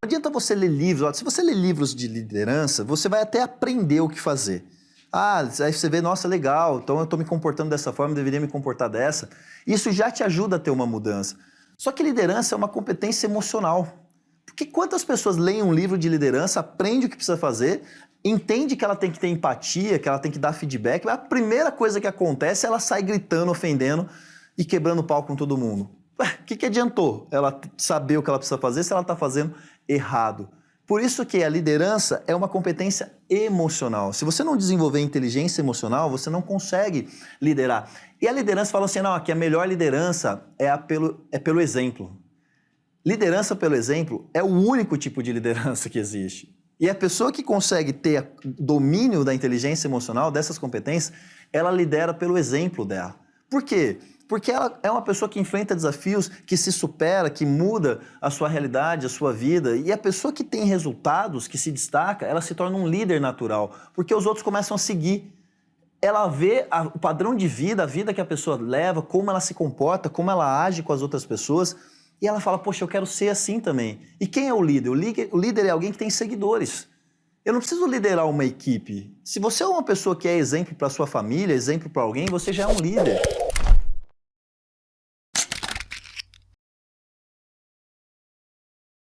Não adianta você ler livros. Se você ler livros de liderança, você vai até aprender o que fazer. Ah, aí você vê, nossa, legal, então eu estou me comportando dessa forma, deveria me comportar dessa. Isso já te ajuda a ter uma mudança. Só que liderança é uma competência emocional. Porque quantas pessoas leem um livro de liderança, aprende o que precisa fazer, entende que ela tem que ter empatia, que ela tem que dar feedback, mas a primeira coisa que acontece é ela sai gritando, ofendendo e quebrando pau com todo mundo. O que, que adiantou ela saber o que ela precisa fazer se ela está fazendo errado? Por isso que a liderança é uma competência emocional. Se você não desenvolver inteligência emocional, você não consegue liderar. E a liderança fala assim, não, que a melhor liderança é, pelo, é pelo exemplo. Liderança pelo exemplo é o único tipo de liderança que existe. E a pessoa que consegue ter domínio da inteligência emocional, dessas competências, ela lidera pelo exemplo dela. Por quê? Porque ela é uma pessoa que enfrenta desafios, que se supera, que muda a sua realidade, a sua vida. E a pessoa que tem resultados, que se destaca, ela se torna um líder natural, porque os outros começam a seguir. Ela vê a, o padrão de vida, a vida que a pessoa leva, como ela se comporta, como ela age com as outras pessoas, e ela fala, poxa, eu quero ser assim também. E quem é o líder? O líder, o líder é alguém que tem seguidores. Eu não preciso liderar uma equipe. Se você é uma pessoa que é exemplo para sua família, exemplo para alguém, você já é um líder.